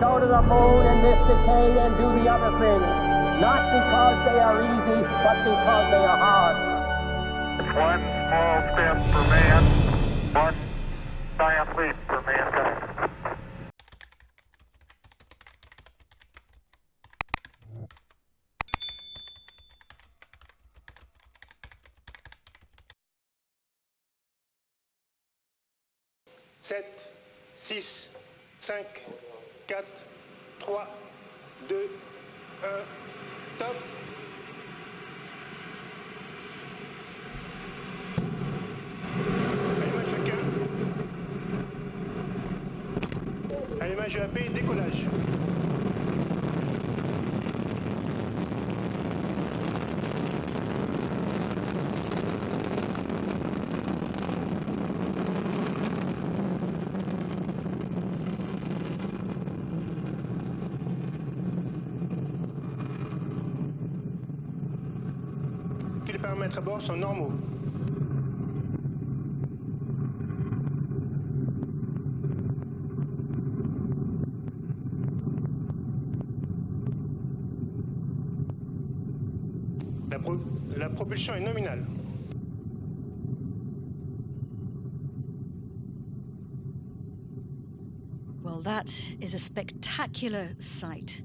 go to the moon in this decade and do the other things. Not because they are easy, but because they are hard. One small step for man, one giant leap for mankind. Sept, six, cinq, 4, 3, 2, 1, top Allumage chacun. Allumage AP, décollage. Paramètres à bord sont normaux. La, pro- la propulsion est nominale. Well, that is a spectacular sight.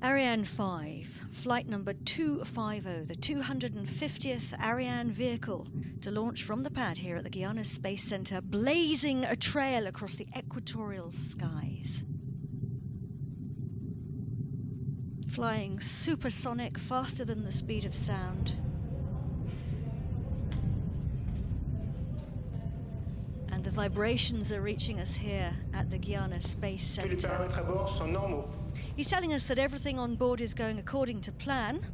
Ariane 5, flight number 250, the 250th Ariane vehicle to launch from the pad here at the Guyana Space Center, blazing a trail across the equatorial skies. Flying supersonic, faster than the speed of sound. Vibrations are reaching us here at the Guyana Space Center. paramètres à bord sont normaux. He's telling us that everything on board is going according to plan.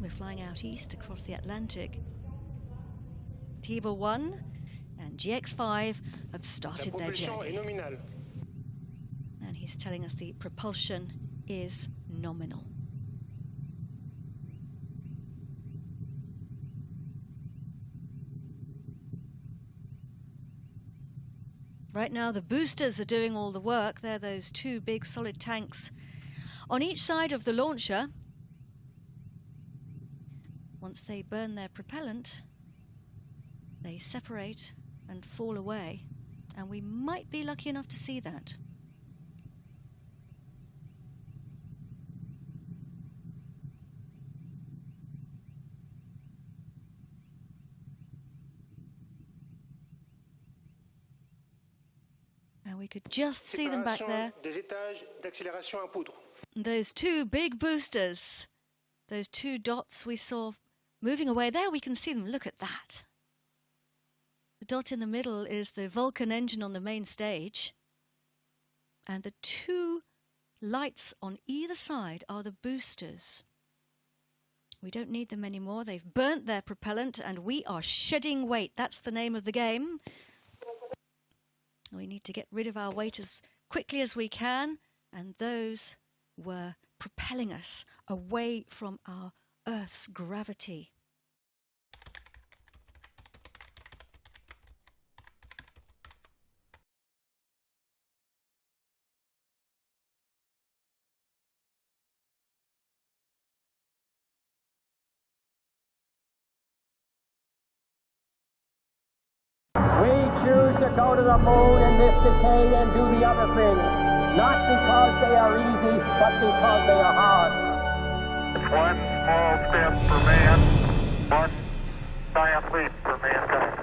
We're flying out east across the Atlantic. TIBA 1 and GX5 have started their journey. And he's telling us the propulsion is nominal. Right now, the boosters are doing all the work. They're those two big solid tanks on each side of the launcher. Once they burn their propellant, they separate and fall away. And we might be lucky enough to see that. And we could just see them back there. Des étages d'accélération poudre. Those two big boosters, those two dots we saw moving away. There we can see them. Look at that. The dot in the middle is the Vulcain engine on the main stage. And the two lights on either side are the boosters. We don't need them anymore. They've burnt their propellant and we are shedding weight. That's the name of the game. We need to get rid of our weight as quickly as we can. And those were propelling us away from our Earth's gravity. go to the moon in this decade and do the other things, not because they are easy, but because they are hard. One small step for man, one giant leap for mankind.